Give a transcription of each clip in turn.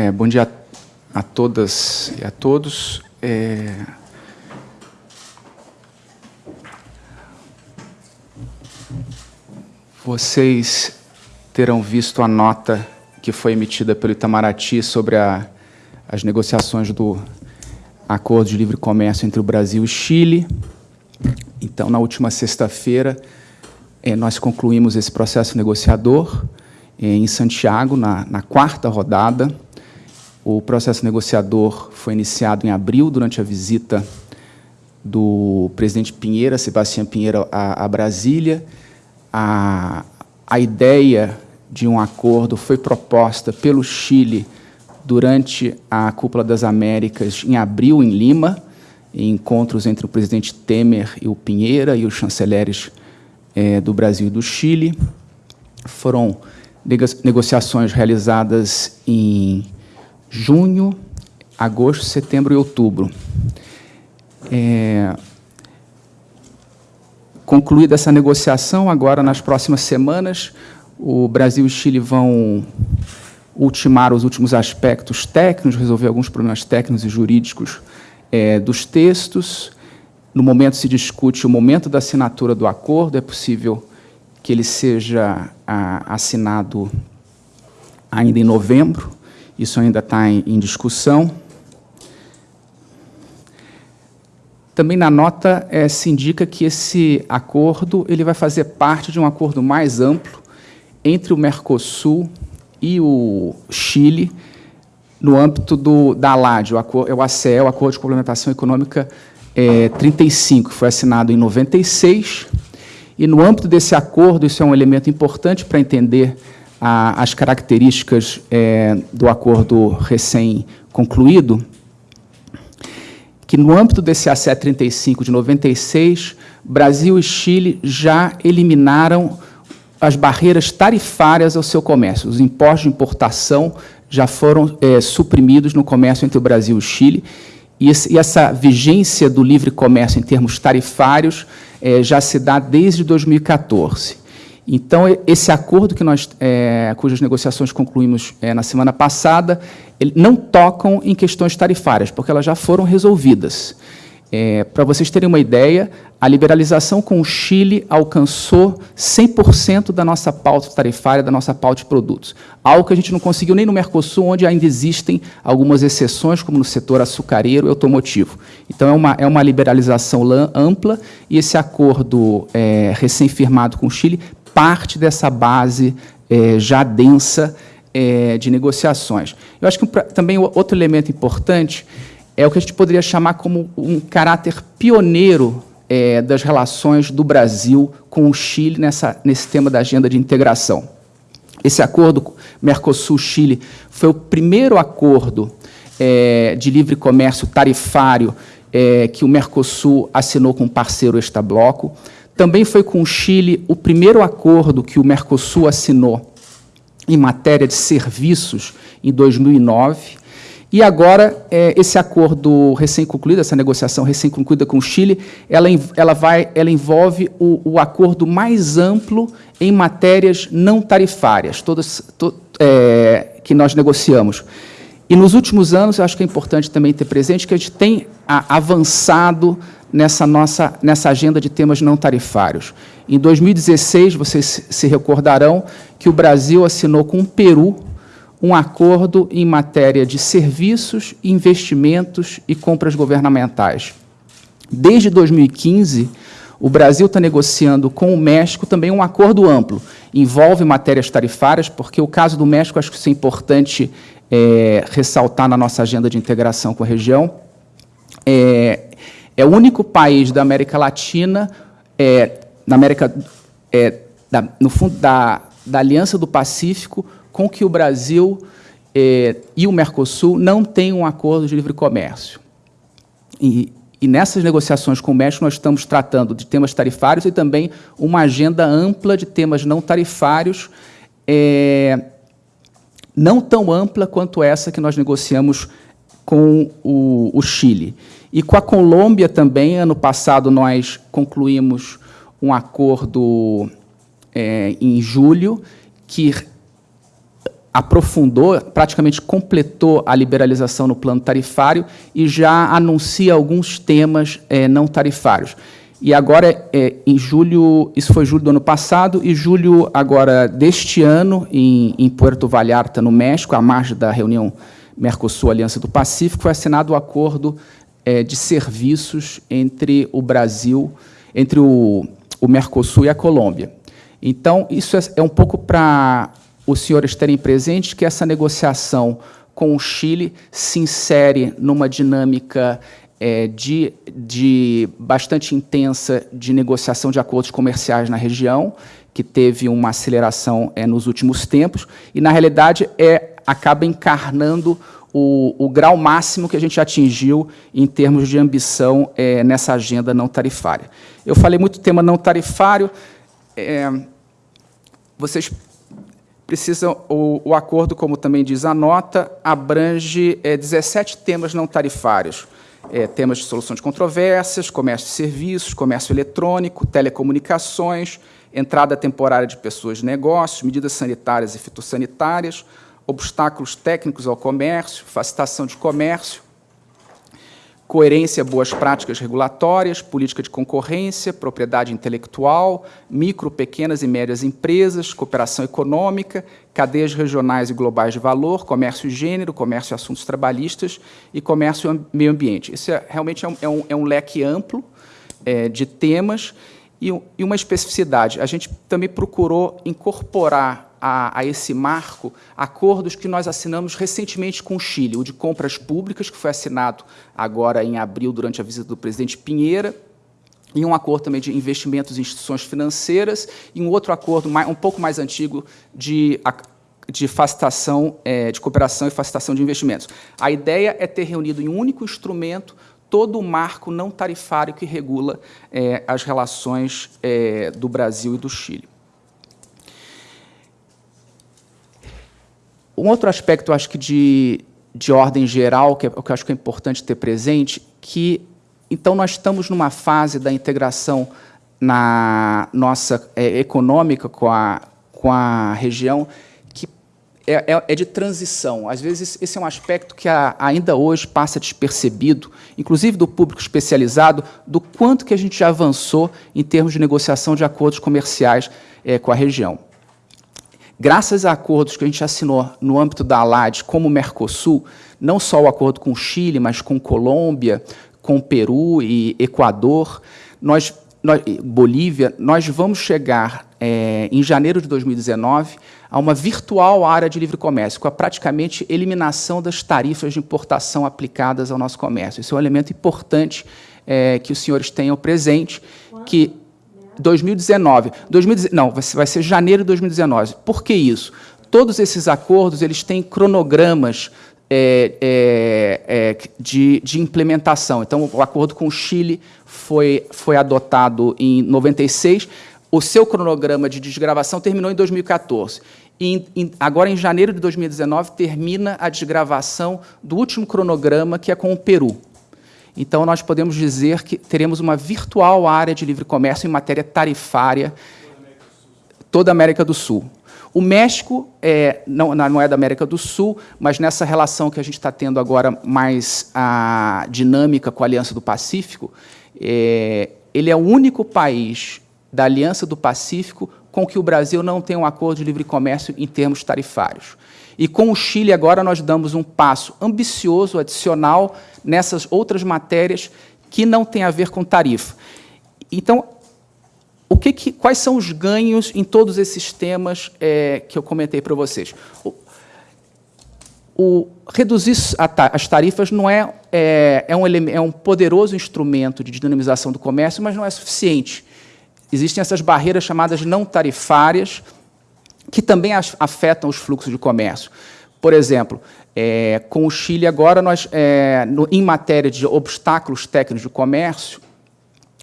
É, bom dia a, todas e a todos. É... Vocês terão visto a nota que foi emitida pelo Itamaraty sobre a, as negociações do Acordo de Livre Comércio entre o Brasil e Chile. Então, na última sexta-feira, é, nós concluímos esse processo negociador é, em Santiago, na, na quarta rodada. O processo negociador foi iniciado em abril, durante a visita do presidente Pinheira, Sebastião Pinheira, a, a Brasília. A, a ideia de um acordo foi proposta pelo Chile durante a Cúpula das Américas, em abril, em Lima, em encontros entre o presidente Temer e o Pinheira e os chanceleres é, do Brasil e do Chile. Foram negociações realizadas em junho, agosto, setembro e outubro. É, concluída essa negociação, agora, nas próximas semanas, o Brasil e o Chile vão ultimar os últimos aspectos técnicos, resolver alguns problemas técnicos e jurídicos é, dos textos. No momento se discute o momento da assinatura do acordo, é possível que ele seja a, assinado ainda em novembro, isso ainda está em, em discussão. Também na nota é, se indica que esse acordo ele vai fazer parte de um acordo mais amplo entre o Mercosul e o Chile, no âmbito do, da ALAD, o, acordo, é o ACE, o Acordo de Complementação Econômica é, 35, que foi assinado em 96, e no âmbito desse acordo, isso é um elemento importante para entender a, as características é, do acordo recém-concluído, que no âmbito desse ACE 35 de 96, Brasil e Chile já eliminaram as barreiras tarifárias ao seu comércio. Os impostos de importação já foram é, suprimidos no comércio entre o Brasil e o Chile, e, esse, e essa vigência do livre comércio em termos tarifários é, já se dá desde 2014. Então, esse acordo que nós, é, cujas negociações concluímos é, na semana passada, ele, não tocam em questões tarifárias, porque elas já foram resolvidas. É, Para vocês terem uma ideia, a liberalização com o Chile alcançou 100% da nossa pauta tarifária, da nossa pauta de produtos. Algo que a gente não conseguiu nem no Mercosul, onde ainda existem algumas exceções, como no setor açucareiro e automotivo. Então, é uma, é uma liberalização ampla e esse acordo é, recém-firmado com o Chile parte dessa base é, já densa é, de negociações. Eu acho que também outro elemento importante é o que a gente poderia chamar como um caráter pioneiro é, das relações do Brasil com o Chile nessa, nesse tema da agenda de integração. Esse acordo Mercosul-Chile foi o primeiro acordo é, de livre comércio tarifário é, que o Mercosul assinou com um parceiro extra-bloco. Também foi com o Chile o primeiro acordo que o Mercosul assinou em matéria de serviços em 2009. E agora, é, esse acordo recém-concluído, essa negociação recém-concluída com o Chile, ela, ela, vai, ela envolve o, o acordo mais amplo em matérias não tarifárias, todas to, é, que nós negociamos. E nos últimos anos, eu acho que é importante também ter presente que a gente tem avançado nessa nossa nessa agenda de temas não tarifários. Em 2016, vocês se recordarão que o Brasil assinou com o Peru um acordo em matéria de serviços, investimentos e compras governamentais. Desde 2015, o Brasil está negociando com o México também um acordo amplo. Envolve matérias tarifárias, porque o caso do México, acho que isso é importante é, ressaltar na nossa agenda de integração com a região. É, é o único país da América Latina, é, na América, é, da, no fundo da, da Aliança do Pacífico, com que o Brasil eh, e o Mercosul não têm um acordo de livre comércio. E, e, nessas negociações com o México, nós estamos tratando de temas tarifários e também uma agenda ampla de temas não tarifários, eh, não tão ampla quanto essa que nós negociamos com o, o Chile. E com a Colômbia também, ano passado, nós concluímos um acordo é, em julho que aprofundou, praticamente completou a liberalização no plano tarifário e já anuncia alguns temas é, não tarifários. E agora, é, em julho, isso foi julho do ano passado, e julho agora deste ano, em, em Puerto Vallarta, no México, à margem da reunião Mercosul-Aliança do Pacífico, foi assinado o um acordo é, de serviços entre o Brasil, entre o, o Mercosul e a Colômbia. Então, isso é, é um pouco para os senhores terem presente que essa negociação com o Chile se insere numa dinâmica é, de, de bastante intensa de negociação de acordos comerciais na região, que teve uma aceleração é, nos últimos tempos, e, na realidade, é, acaba encarnando o, o, grau máximo que a gente atingiu em termos de ambição é, nessa agenda não tarifária. Eu falei muito tema não tarifário, é, vocês precisam, o, o, acordo, como também diz a nota, abrange é, 17 temas não tarifários, temas de solução de controvérsias, comércio de serviços, comércio eletrônico, telecomunicações, entrada temporária de pessoas de negócios, medidas sanitárias e fitossanitárias, obstáculos técnicos ao comércio, facilitação de comércio, coerência, boas práticas regulatórias, política de concorrência, propriedade intelectual, micro, pequenas e médias empresas, cooperação econômica, cadeias regionais e globais de valor, comércio e gênero, comércio e assuntos trabalhistas e comércio e meio ambiente. Isso é, realmente é um, é um, é um leque amplo é, de temas e, e uma especificidade. A gente também procurou incorporar a, a, esse marco acordos que nós assinamos recentemente com o Chile, o de compras públicas, que foi assinado agora em abril, durante a visita do presidente Pinheira, e um acordo também de investimentos em instituições financeiras, e um outro acordo mais, um pouco mais antigo de, de facilitação, é, de cooperação e facilitação de investimentos. A ideia é ter reunido em um único instrumento todo o marco não tarifário que regula é, as relações é, do Brasil e do Chile. Um outro aspecto, acho que de, de ordem geral, que, é, que eu acho que é importante ter presente, que, então, nós estamos numa fase da integração na nossa é, econômica com a, com a região é, é, é, de transição. Às vezes, esse é um aspecto que a, ainda hoje passa despercebido, inclusive do público especializado, do quanto que a gente já avançou em termos de negociação de acordos comerciais é, com a região. Graças a acordos que a gente assinou no âmbito da ALAD, como o Mercosul, não só o acordo com o Chile, mas com Colômbia, com Peru e Equador, nós, nós, Bolívia, nós vamos chegar, é, em janeiro de 2019, a uma virtual área de livre comércio, com a praticamente eliminação das tarifas de importação aplicadas ao nosso comércio. Esse é um elemento importante é, que os senhores tenham presente, que 2019. 2019 não, vai ser janeiro de 2019. Por que isso? Todos esses acordos eles têm cronogramas é, é, é, de, de, implementação. Então, o acordo com o Chile foi, foi adotado em 96. O seu cronograma de desgravação terminou em 2014. E, em, agora, em janeiro de 2019, termina a desgravação do último cronograma, que é com o Peru. Então, nós podemos dizer que teremos uma virtual área de livre comércio em matéria tarifária toda a América do Sul. O México é, não, não, é da América do Sul, mas nessa relação que a gente está tendo agora mais a dinâmica com a Aliança do Pacífico, é, ele é o único país da Aliança do Pacífico com que o Brasil não tem um acordo de livre comércio em termos tarifários. E com o Chile, agora, nós damos um passo ambicioso, adicional, nessas outras matérias que não têm a ver com tarifa. Então, o que que, quais são os ganhos em todos esses temas é, que eu comentei para vocês? O, o reduzir as tarifas não é, é, é, um, é um poderoso instrumento de dinamização do comércio, mas não é suficiente. Existem essas barreiras chamadas não tarifárias, que também afetam os fluxos de comércio. Por exemplo, é, com o Chile agora, nós, é, no, em matéria de obstáculos técnicos de comércio,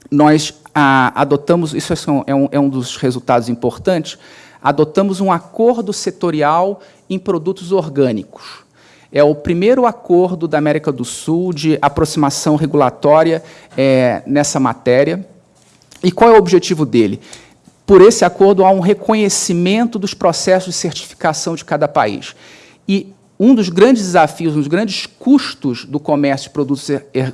nós a, adotamos, isso é um, é um dos resultados importantes, adotamos um acordo setorial em produtos orgânicos. É o primeiro acordo da América do Sul de aproximação regulatória é, nessa matéria. E qual é o objetivo dele? por esse acordo, há um reconhecimento dos processos de certificação de cada país. E um dos grandes desafios, um dos grandes custos do comércio de produtos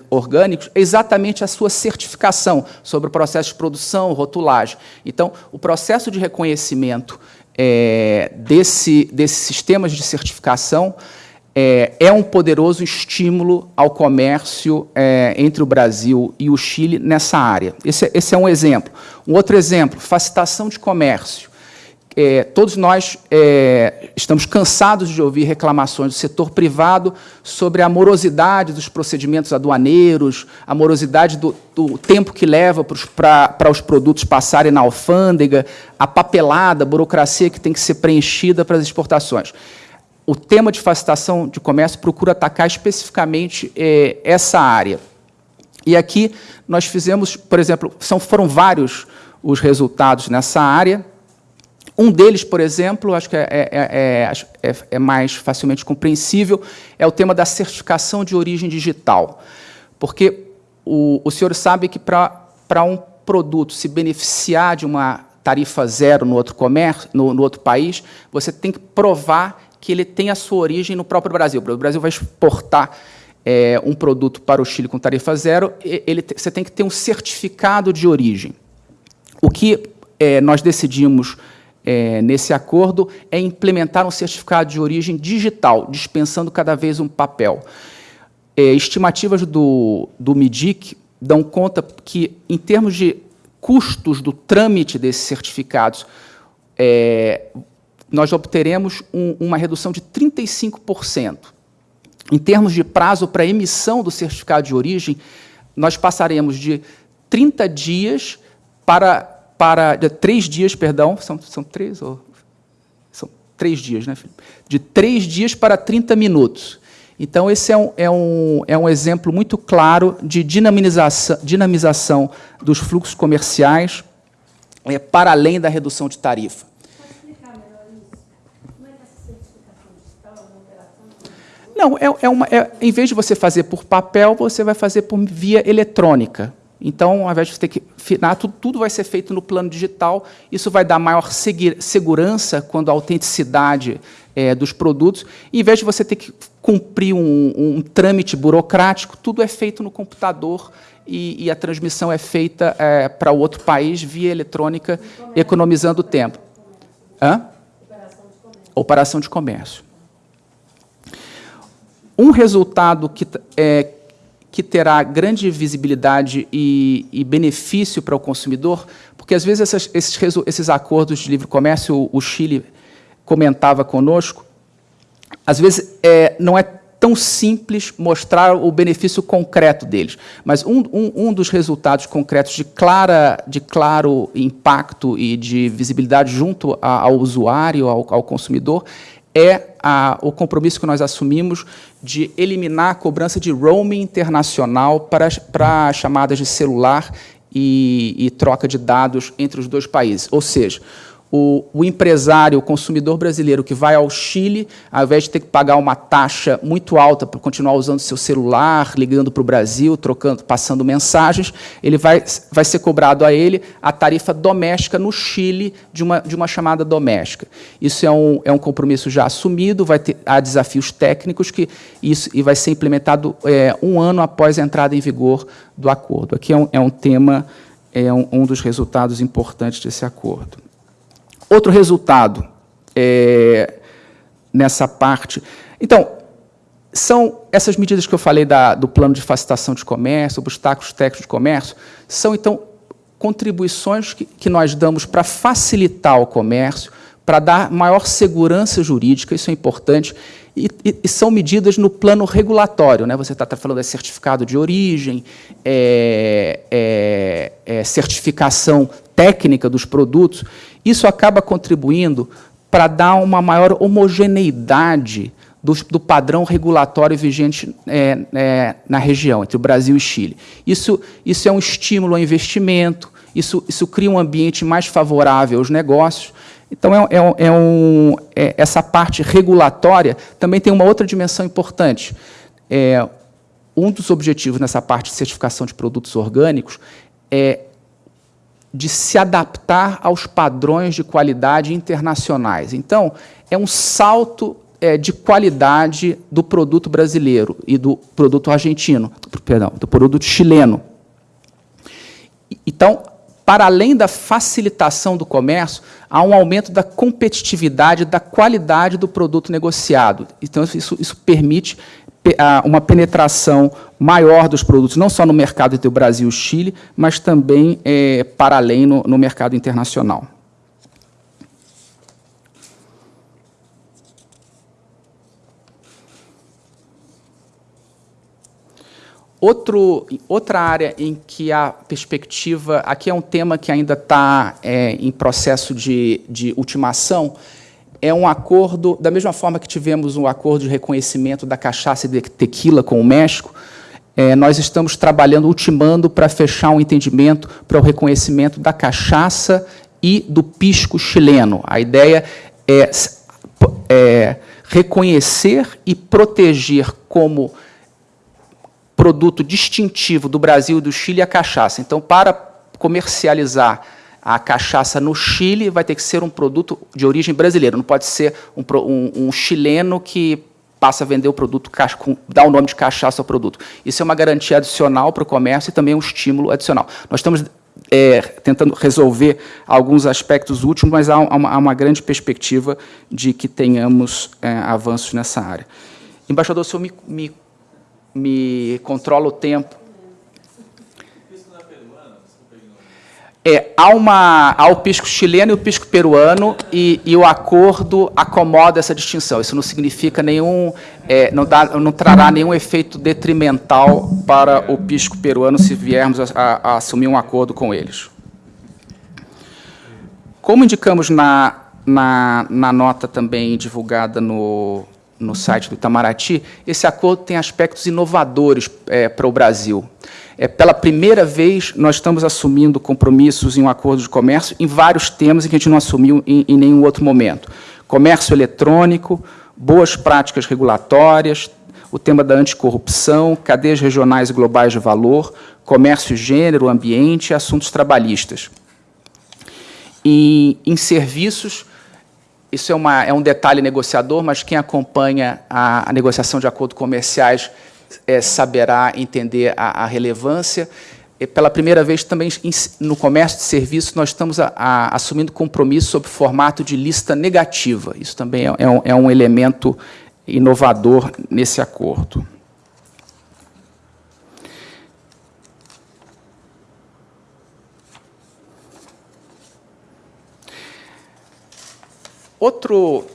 orgânicos é exatamente a sua certificação sobre o processo de produção, rotulagem. Então, o processo de reconhecimento é, desse, desses sistemas de certificação é, é, um poderoso estímulo ao comércio é, entre o Brasil e o Chile nessa área. Esse, esse, é um exemplo. Um outro exemplo, facilitação de comércio. É, todos nós é, estamos cansados de ouvir reclamações do setor privado sobre a morosidade dos procedimentos aduaneiros, a morosidade do, do tempo que leva para os produtos passarem na alfândega, a papelada, a burocracia que tem que ser preenchida para as exportações. O tema de facilitação de comércio procura atacar especificamente é, essa área. E aqui nós fizemos, por exemplo, são, foram vários os resultados nessa área, um deles, por exemplo, acho que é, é, é, é, mais facilmente compreensível, é o tema da certificação de origem digital. Porque o, o senhor sabe que para um produto se beneficiar de uma tarifa zero no outro comércio, no, no, outro país, você tem que provar que ele tem a sua origem no próprio Brasil. O Brasil vai exportar é, um produto para o Chile com tarifa zero, ele, você tem que ter um certificado de origem. O que é, nós decidimos é, nesse acordo é implementar um certificado de origem digital, dispensando cada vez um papel. É, estimativas do, do MIDIC dão conta que, em termos de custos do trâmite desses certificados, é, nós obteremos um, uma redução de 35%. Em termos de prazo para emissão do certificado de origem, nós passaremos de 30 dias para para de três dias, perdão, são, são três ou são três dias, né, Felipe? De três dias para 30 minutos. Então, esse é um, é um, é um exemplo muito claro de dinamização, dinamização dos fluxos comerciais é, para além da redução de tarifa. Não, é, é uma, é, em vez de você fazer por papel, você vai fazer por via eletrônica. Então, ao invés de você ter que afinar, tudo, tudo vai ser feito no plano digital. Isso vai dar maior segurança quando a autenticidade é, dos produtos. Em vez de você ter que cumprir um, um trâmite burocrático, tudo é feito no computador e, e a transmissão é feita é, para outro país via eletrônica, economizando tempo. Hã? Operação de comércio. Um resultado que é, que terá grande visibilidade e, e benefício para o consumidor, porque às vezes essas, esses, esses, acordos de livre comércio, o, o Chile comentava conosco, às vezes é, não é tão simples mostrar o benefício concreto deles. Mas um, um, um, dos resultados concretos de, clara, de claro impacto e de visibilidade junto a, ao usuário, ao, ao consumidor, é a, o compromisso que nós assumimos de eliminar a cobrança de roaming internacional para, para chamadas de celular e, e troca de dados entre os dois países. Ou seja, o, o, empresário, o consumidor brasileiro que vai ao Chile, ao invés de ter que pagar uma taxa muito alta para continuar usando seu celular, ligando para o Brasil, trocando, passando mensagens, ele vai, vai ser cobrado a ele a tarifa doméstica no Chile de uma, de uma chamada doméstica. Isso é um, é um compromisso já assumido, vai ter, há desafios técnicos que isso, e vai ser implementado é, um ano após a entrada em vigor do acordo. Aqui é um, é um tema, é um, um dos resultados importantes desse acordo. Outro resultado é, nessa parte. Então, são essas medidas que eu falei da, do plano de facilitação de comércio, obstáculos técnicos de comércio, são, então, contribuições que, que nós damos para facilitar o comércio, para dar maior segurança jurídica, isso é importante, e, e, são medidas no plano regulatório. Né? Você está tá falando de certificado de origem, é, é, é, certificação técnica dos produtos. Isso acaba contribuindo para dar uma maior homogeneidade do, do padrão regulatório vigente é, é, na região, entre o Brasil e Chile. Isso, isso é um estímulo ao investimento, isso, isso cria um ambiente mais favorável aos negócios. Então, é, é, é um, é, essa parte regulatória também tem uma outra dimensão importante. É, um dos objetivos nessa parte de certificação de produtos orgânicos é de se adaptar aos padrões de qualidade internacionais. Então, é um salto é, de qualidade do produto brasileiro e do produto argentino, perdão, do produto chileno. Então, para além da facilitação do comércio, há um aumento da competitividade, da qualidade do produto negociado. Então, isso, isso permite uma penetração maior dos produtos, não só no mercado entre o Brasil e o Chile, mas também é, para além no, no mercado internacional. Outro, outra área em que a perspectiva, aqui é um tema que ainda está é, em processo de, de ultimação, é um acordo, da mesma forma que tivemos um acordo de reconhecimento da cachaça e de tequila com o México, é, nós estamos trabalhando, ultimando, para fechar um entendimento para o reconhecimento da cachaça e do pisco chileno. A ideia é, é reconhecer e proteger como produto distintivo do Brasil e do Chile a cachaça. Então, para comercializar a cachaça no Chile, vai ter que ser um produto de origem brasileira, não pode ser um, um, um chileno que passa a vender o produto, dá o nome de cachaça ao produto. Isso é uma garantia adicional para o comércio e também um estímulo adicional. Nós estamos é, tentando resolver alguns aspectos últimos, mas há uma, há uma grande perspectiva de que tenhamos é, avanços nessa área. Embaixador, o senhor me, me me o tempo. É, há, uma, há o pisco chileno e o pisco peruano, e, e, o acordo acomoda essa distinção. Isso não significa nenhum, é, não, dá, não trará nenhum efeito detrimental para o pisco peruano se viermos a, a, a assumir um acordo com eles. Como indicamos na, na, na nota também divulgada no, no site do Itamaraty, esse acordo tem aspectos inovadores é, para o Brasil. É, pela primeira vez, nós estamos assumindo compromissos em um acordo de comércio em vários temas em que a gente não assumiu em, em nenhum outro momento. Comércio eletrônico, boas práticas regulatórias, o tema da anticorrupção, cadeias regionais e globais de valor, comércio, gênero, ambiente e assuntos trabalhistas. E, em serviços, isso é, uma, é um detalhe negociador, mas quem acompanha a, a negociação de acordos comerciais é, saberá entender a, a relevância. Pela primeira vez, também no comércio de serviços, nós estamos a, a, assumindo compromisso sob formato de lista negativa. Isso também é, é, um, é um elemento inovador nesse acordo. Outro...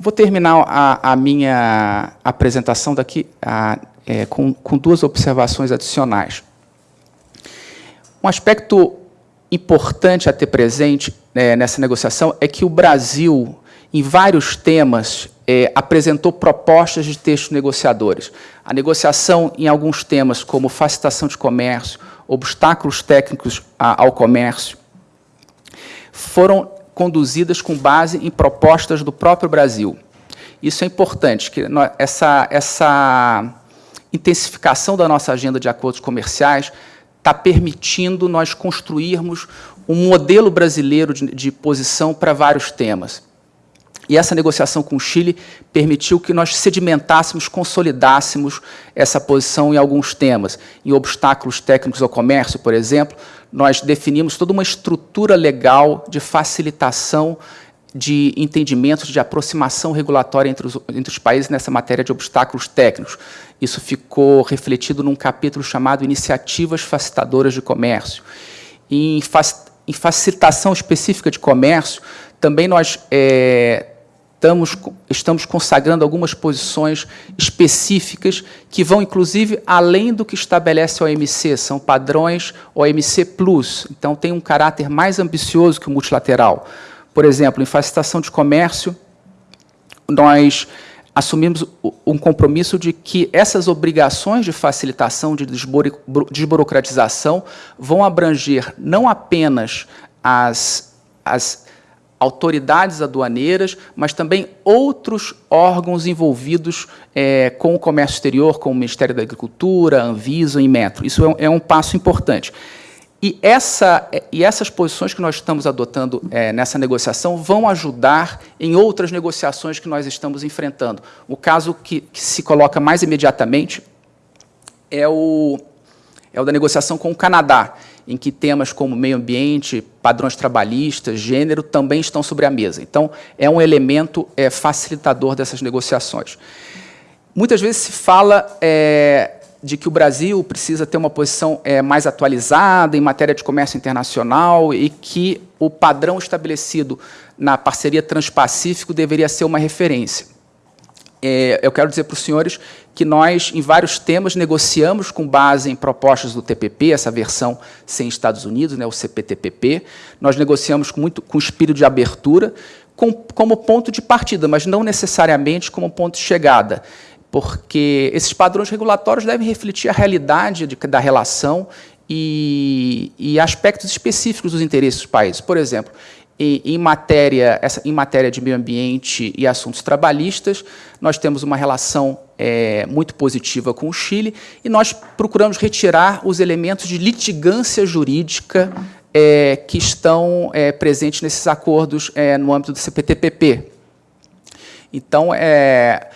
Vou terminar a, a minha apresentação daqui a, é, com, com duas observações adicionais. Um aspecto importante a ter presente é, nessa negociação é que o Brasil, em vários temas, é, apresentou propostas de textos negociadores. A negociação em alguns temas, como facilitação de comércio, obstáculos técnicos a, ao comércio, foram conduzidas com base em propostas do próprio Brasil. Isso é importante, que essa, essa intensificação da nossa agenda de acordos comerciais está permitindo nós construirmos um modelo brasileiro de, de posição para vários temas. E essa negociação com o Chile permitiu que nós sedimentássemos, consolidássemos essa posição em alguns temas. Em obstáculos técnicos ao comércio, por exemplo, nós definimos toda uma estrutura legal de facilitação de entendimentos, de aproximação regulatória entre os, entre os países nessa matéria de obstáculos técnicos. Isso ficou refletido num capítulo chamado Iniciativas Facilitadoras de Comércio. Em, em facilitação específica de comércio, também nós é, estamos, estamos consagrando algumas posições específicas que vão, inclusive, além do que estabelece a OMC, são padrões OMC+. Então, tem um caráter mais ambicioso que o multilateral. Por exemplo, em facilitação de comércio, nós assumimos um compromisso de que essas obrigações de facilitação, de desburocratização, vão abranger não apenas as, as autoridades aduaneiras, mas também outros órgãos envolvidos é, com o comércio exterior, como o Ministério da Agricultura, Anvisa e Metro. Isso é um, é um passo importante. E, essa, e essas posições que nós estamos adotando é, nessa negociação vão ajudar em outras negociações que nós estamos enfrentando. O caso que, que se coloca mais imediatamente é o, é o da negociação com o Canadá, em que temas como meio ambiente, padrões trabalhistas, gênero, também estão sobre a mesa. Então, é um elemento é, facilitador dessas negociações. Muitas vezes se fala é, de que o Brasil precisa ter uma posição é, mais atualizada em matéria de comércio internacional e que o padrão estabelecido na parceria Transpacífico deveria ser uma referência. É, eu quero dizer para os senhores que nós, em vários temas, negociamos com base em propostas do TPP, essa versão sem Estados Unidos, né, o CPTPP. Nós negociamos com, muito, com espírito de abertura, com, como ponto de partida, mas não necessariamente como ponto de chegada porque esses padrões regulatórios devem refletir a realidade de, da relação e, e, aspectos específicos dos interesses dos países. Por exemplo, em, matéria, essa, em matéria de meio ambiente e assuntos trabalhistas, nós temos uma relação é, muito positiva com o Chile e nós procuramos retirar os elementos de litigância jurídica é, que estão é, presentes nesses acordos é, no âmbito do CPTPP. Então, é,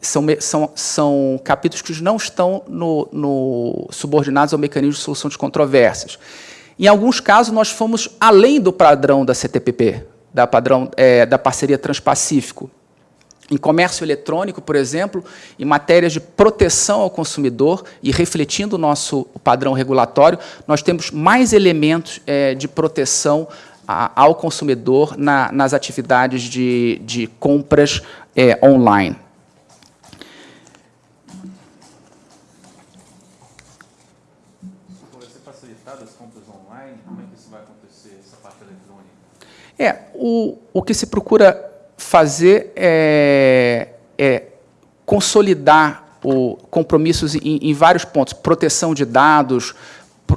são, são, são capítulos que não estão no, no, subordinados ao mecanismo de solução de controvérsias. Em alguns casos, nós fomos além do padrão da CTPP, da, padrão, é, da parceria Transpacífico. Em comércio eletrônico, por exemplo, em matérias de proteção ao consumidor e refletindo o nosso padrão regulatório, nós temos mais elementos é, de proteção a, ao consumidor na, nas atividades de, de compras é, online. É, o, o que se procura fazer é, é consolidar o, compromissos em, em, vários pontos, proteção de dados,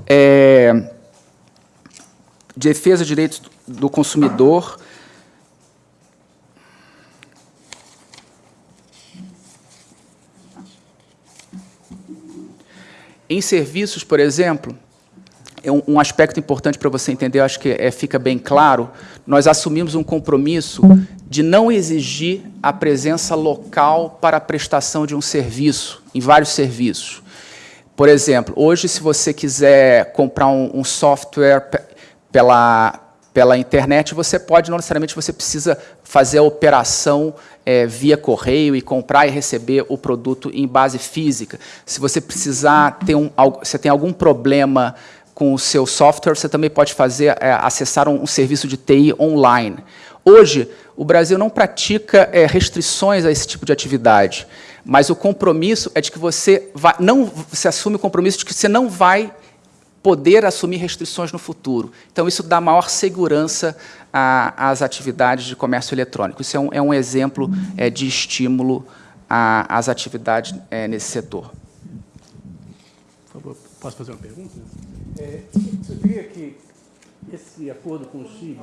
é, defesa de direitos do consumidor, Em serviços, por exemplo, é um, um aspecto importante para você entender, acho que é, fica bem claro, nós assumimos um compromisso de não exigir a presença local para a prestação de um serviço, em vários serviços. Por exemplo, hoje, se você quiser comprar um, um software pela, pela internet, você pode, não necessariamente você precisa fazer a operação é, via correio e comprar e receber o produto em base física. Se você precisar ter um, você tem algum problema com o seu software, você também pode fazer, é, acessar um, um, serviço de TI online. Hoje, o Brasil não pratica é, restrições a esse tipo de atividade, mas o compromisso é de que você vai, não se assume o compromisso de que você não vai poder assumir restrições no futuro. Então, isso dá maior segurança às atividades de comércio eletrônico. Isso é um, é um exemplo é, de estímulo às atividades é, nesse setor. Por favor, posso fazer uma pergunta? É, você diria que esse acordo com o Chile...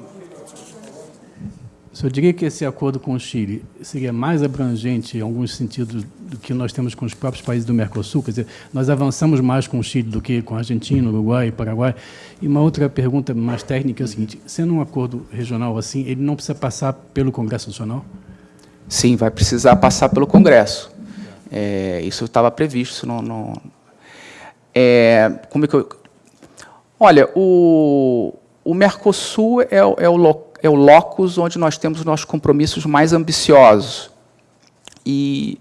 Eu diria que esse acordo com o Chile seria mais abrangente em alguns sentidos do que nós temos com os próprios países do Mercosul, quer dizer, nós avançamos mais com o Chile do que com a Argentina, Uruguai e Paraguai. E uma outra pergunta mais técnica é a seguinte, sendo um acordo regional assim, ele não precisa passar pelo Congresso Nacional? Sim, vai precisar passar pelo Congresso. É, isso estava previsto. No, no, é, como é que eu, Olha, o, o Mercosul é, é, o, é o locus onde nós temos os nossos compromissos mais ambiciosos. E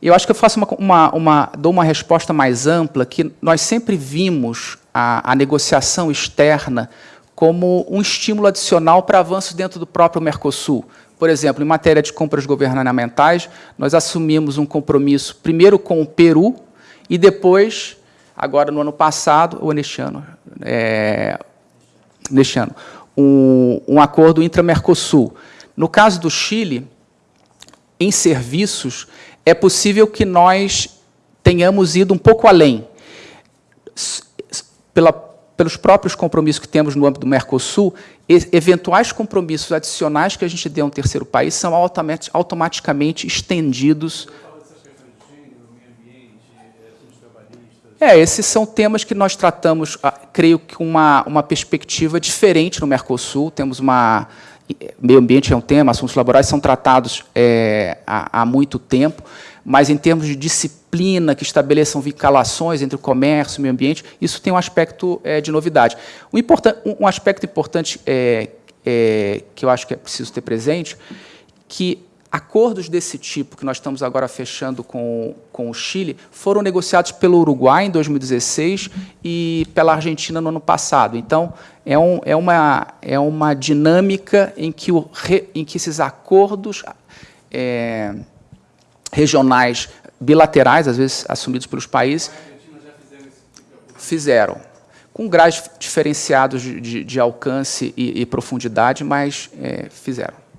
eu acho que eu faço uma, uma, uma, dou uma resposta mais ampla, que nós sempre vimos a, a negociação externa como um estímulo adicional para avanços dentro do próprio Mercosul. Por exemplo, em matéria de compras governamentais, nós assumimos um compromisso primeiro com o Peru e depois agora no ano passado, ou neste ano, é, neste ano um, um acordo intra-Mercosul. No caso do Chile, em serviços, é possível que nós tenhamos ido um pouco além. Pela, pelos próprios compromissos que temos no âmbito do Mercosul, eventuais compromissos adicionais que a gente dê a um terceiro país são automaticamente estendidos É, esses são temas que nós tratamos, ah, creio que uma, uma perspectiva diferente no Mercosul. Temos uma... Meio ambiente é um tema, assuntos laborais são tratados é, há, há muito tempo, mas em termos de disciplina, que estabeleçam vinculações entre o comércio e o meio ambiente, isso tem um aspecto é, de novidade. Um, um, aspecto importante é, que eu acho que é preciso ter presente, que acordos desse tipo que nós estamos agora fechando com, com o Chile foram negociados pelo Uruguai em 2016 e pela Argentina no ano passado. Então, é, um, é, uma, é uma dinâmica em que, o, em que esses acordos é, regionais bilaterais, às vezes assumidos pelos países, fizeram, com graus diferenciados de, de, de alcance e, e, profundidade, mas é, fizeram.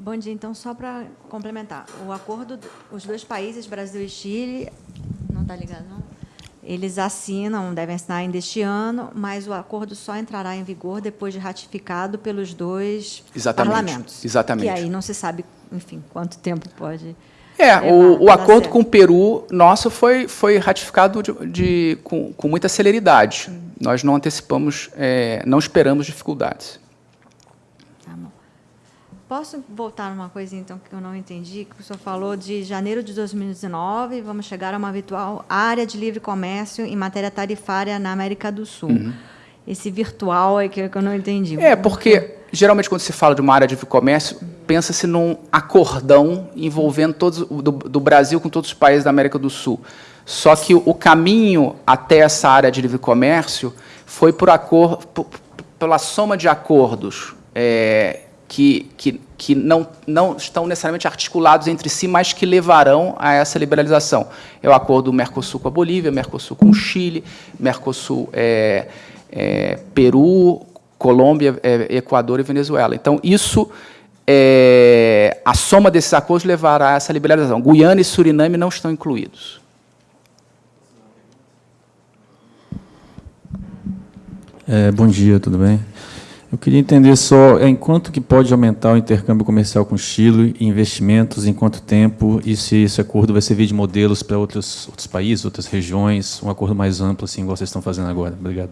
Bom dia. Então, só para complementar, o acordo, os dois países, Brasil e Chile, não está ligado, não? Eles assinam, devem assinar ainda este ano, mas o acordo só entrará em vigor depois de ratificado pelos dois Exatamente. parlamentos. Exatamente. E aí não se sabe, enfim, quanto tempo pode. É, o, o acordo certo. com o Peru nosso foi, foi ratificado de, de com, com muita celeridade. Hum. Nós não antecipamos, é, não esperamos dificuldades. Posso voltar numa coisa, então, que eu não entendi? Que o senhor falou de janeiro de 2019, vamos chegar a uma virtual área de livre comércio em matéria tarifária na América do Sul. Uhum. Esse virtual é que eu não entendi. É, porque, geralmente, quando se fala de uma área de livre comércio, pensa-se num acordão envolvendo todos do, do Brasil com todos os países da América do Sul. Só que o caminho até essa área de livre comércio foi por acordo, pela soma de acordos é, que, que, que não, não estão necessariamente articulados entre si, mas que levarão a essa liberalização. É o acordo do Mercosul com a Bolívia, Mercosul com o Chile, Mercosul é, é, Peru, Colômbia, é, Equador e Venezuela. Então, isso, é, a soma desses acordos levará a essa liberalização. Guiana e Suriname não estão incluídos. É, bom dia, tudo bem? Eu queria entender só em quanto que pode aumentar o intercâmbio comercial com o Chile, investimentos, em quanto tempo, e se esse acordo vai servir de modelos para outros, outros países, outras regiões, um acordo mais amplo, assim, igual vocês estão fazendo agora. Obrigado.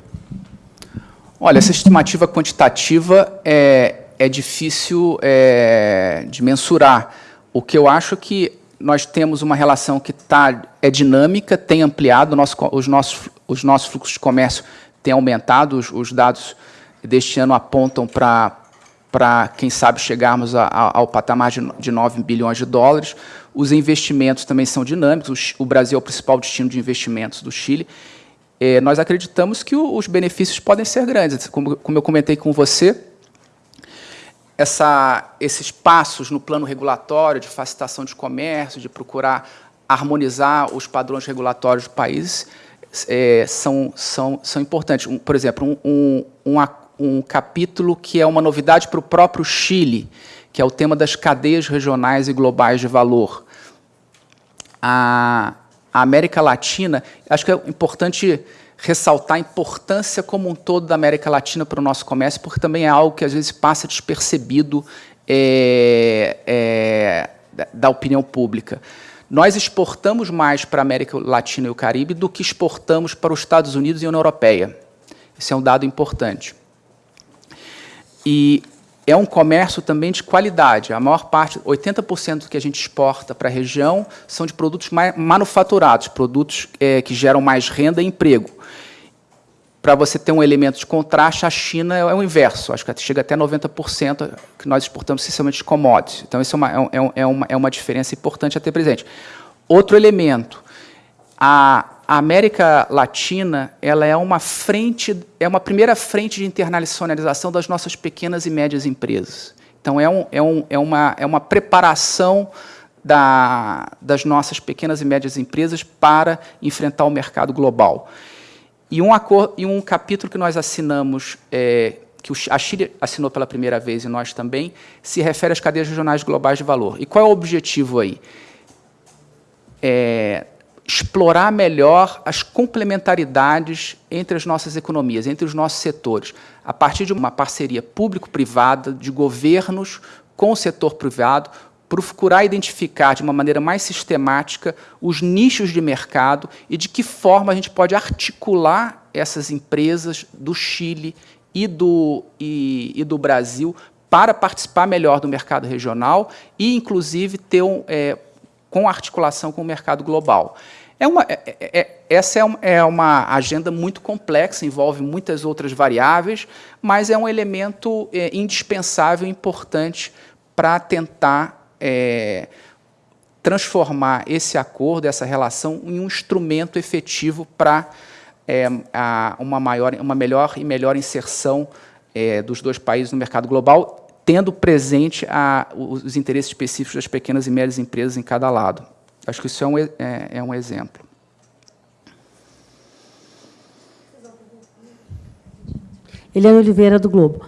Olha, essa estimativa quantitativa é, é difícil é, de mensurar. O que eu acho é que nós temos uma relação que tá, é dinâmica, tem ampliado, nosso, os, nossos, os nossos fluxos de comércio têm aumentado, os, os dados deste ano apontam para, quem sabe, chegarmos a, a, ao patamar de, de 9 bilhões de dólares. Os investimentos também são dinâmicos. O, o Brasil é o principal destino de investimentos do Chile. É, nós acreditamos que o, os benefícios podem ser grandes. Como, como eu comentei com você, essa, esses passos no plano regulatório de facilitação de comércio, de procurar harmonizar os padrões regulatórios do país, é, são, são, são importantes. Um, por exemplo, um, um, um, capítulo que é uma novidade para o próprio Chile, que é o tema das cadeias regionais e globais de valor. A, a América Latina, acho que é importante ressaltar a importância como um todo da América Latina para o nosso comércio, porque também é algo que às vezes passa despercebido é, é, da opinião pública. Nós exportamos mais para a América Latina e o Caribe do que exportamos para os Estados Unidos e a União Europeia. Esse é um dado importante. E é um comércio também de qualidade. A maior parte, 80% do que a gente exporta para a região são de produtos manufaturados, produtos é, que geram mais renda e emprego. Para você ter um elemento de contraste, a China é o inverso, acho que chega até 90% que nós exportamos essencialmente de commodities. Então, isso é uma, é, é, uma, é uma diferença importante a ter presente. Outro elemento, a a América Latina ela é uma frente, é uma primeira frente de internacionalização das nossas pequenas e médias empresas. Então é, um, é, um, é, uma, é uma preparação da, das nossas pequenas e médias empresas para enfrentar o mercado global. E um, e um capítulo que nós assinamos, é, que a Chile assinou pela primeira vez e nós também, se refere às cadeias regionais globais de valor. E qual é o objetivo aí? É, explorar melhor as complementaridades entre as nossas economias, entre os nossos setores, a partir de uma parceria público-privada, de governos com o setor privado, procurar identificar de uma maneira mais sistemática os nichos de mercado e de que forma a gente pode articular essas empresas do Chile e do, e, e do Brasil para participar melhor do mercado regional e, inclusive, ter um, é, com articulação com o mercado global. É uma, é, é, é essa é uma, é uma, agenda muito complexa, envolve muitas outras variáveis, mas é um elemento é, indispensável importante para tentar transformar esse acordo, essa relação, em um instrumento efetivo para é, uma, maior, uma melhor e melhor inserção dos dois países no mercado global, tendo presente a, os interesses específicos das pequenas e médias empresas em cada lado. Acho que isso é um, é, é um exemplo. Eliane Oliveira, do Globo.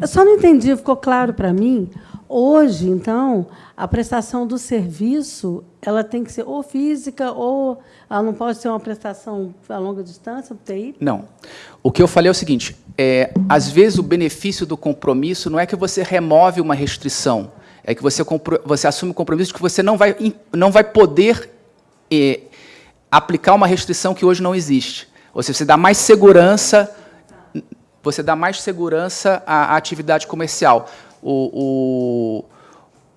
Eu só não entendi, ficou claro para mim. Hoje, então, a prestação do serviço ela tem que ser ou física ou ela não pode ser uma prestação a longa distância, TI? Não. O que eu falei é o seguinte, é, às vezes o benefício do compromisso não é que você remove uma restrição, é que você, você assume o compromisso de que você não vai, não vai poder é, aplicar uma restrição que hoje não existe. Ou seja, você dá mais segurança, você dá mais segurança à, à atividade comercial. O,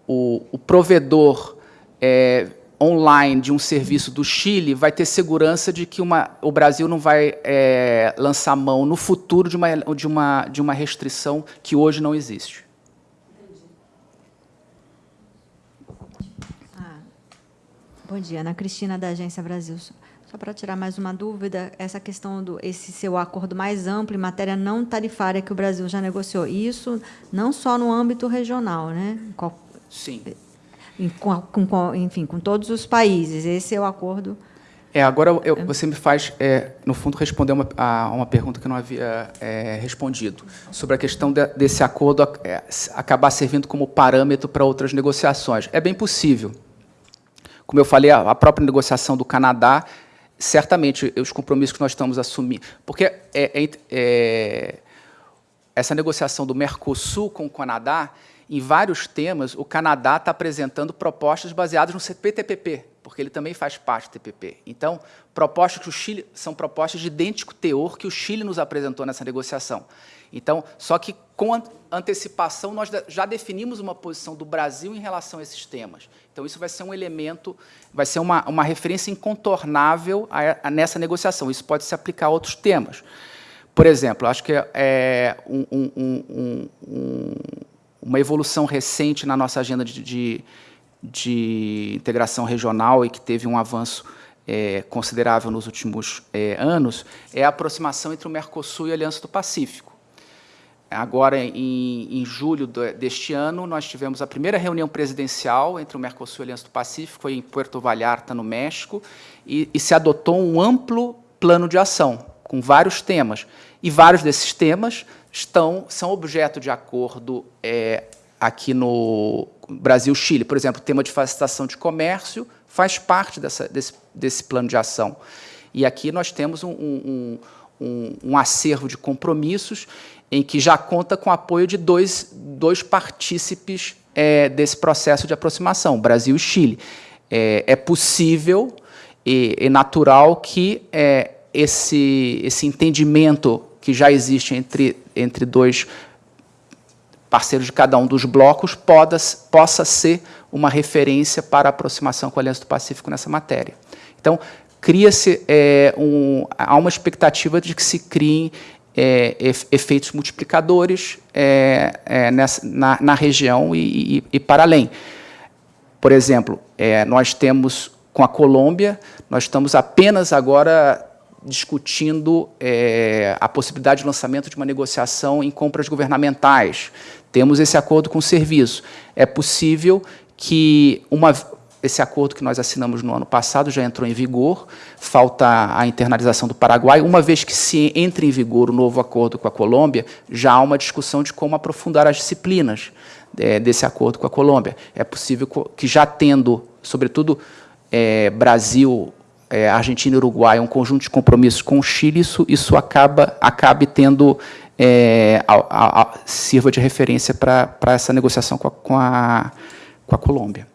o, o, o provedor é, online de um serviço do Chile vai ter segurança de que uma, o Brasil não vai é, lançar mão no futuro de uma, de, uma, de uma restrição que hoje não existe. Bom dia, Ana Cristina, da Agência Brasil. Só para tirar mais uma dúvida, essa questão do esse seu acordo mais amplo em matéria não tarifária que o Brasil já negociou, isso não só no âmbito regional, né? Sim com, com, enfim, com todos os países. Esse é o acordo. É, agora eu, você me faz, é, no fundo, responder uma, a uma pergunta que eu não havia é, respondido, sobre a questão de, desse acordo é, acabar servindo como parâmetro para outras negociações. É bem possível. Como eu falei, a, própria negociação do Canadá, certamente, os compromissos que nós estamos assumindo... Porque é, é, é essa negociação do Mercosul com o Canadá em vários temas, o Canadá está apresentando propostas baseadas no CPTPP, porque ele também faz parte do TPP. Então, propostas que o Chile são propostas de idêntico teor que o Chile nos apresentou nessa negociação. Então, só que com antecipação nós já definimos uma posição do Brasil em relação a esses temas. Então, isso vai ser um elemento, vai ser uma, uma referência incontornável a, a nessa negociação. Isso pode se aplicar a outros temas. Por exemplo, acho que é um, um, um, uma evolução recente na nossa agenda de, de, de integração regional e que teve um avanço é, considerável nos últimos é, anos, é a aproximação entre o Mercosul e a Aliança do Pacífico. Agora, em, em julho deste ano, nós tivemos a primeira reunião presidencial entre o Mercosul e a Aliança do Pacífico, foi em Puerto Vallarta, no México, e, e se adotou um amplo plano de ação, com vários temas. E vários desses temas estão, são objeto de acordo é, aqui no Brasil-Chile. Por exemplo, o tema de facilitação de comércio faz parte dessa, desse, desse plano de ação. E aqui nós temos um, um, um, um acervo de compromissos em que já conta com o apoio de dois, dois partícipes é, desse processo de aproximação, Brasil e Chile. É, é possível e, e, natural que é, esse, esse entendimento que já existe entre, entre dois parceiros de cada um dos blocos poda, possa ser uma referência para a aproximação com a Aliança do Pacífico nessa matéria. Então, cria-se é, um, há uma expectativa de que se criem é, efeitos multiplicadores é, é, nessa, na, na, região e, e, e, para além. Por exemplo, é, nós temos, com a Colômbia, nós estamos apenas agora discutindo é, a possibilidade de lançamento de uma negociação em compras governamentais. Temos esse acordo com o serviço. É possível que uma, esse acordo que nós assinamos no ano passado já entrou em vigor, falta a internalização do Paraguai. Uma vez que se entre em vigor o novo acordo com a Colômbia, já há uma discussão de como aprofundar as disciplinas é, desse acordo com a Colômbia. É possível que já tendo, sobretudo, é, Brasil, é, Argentina e Uruguai, um conjunto de compromissos com o Chile, isso, isso acaba, acabe tendo, é, a, a, a, sirva de referência para essa negociação com a, com a, com a Colômbia.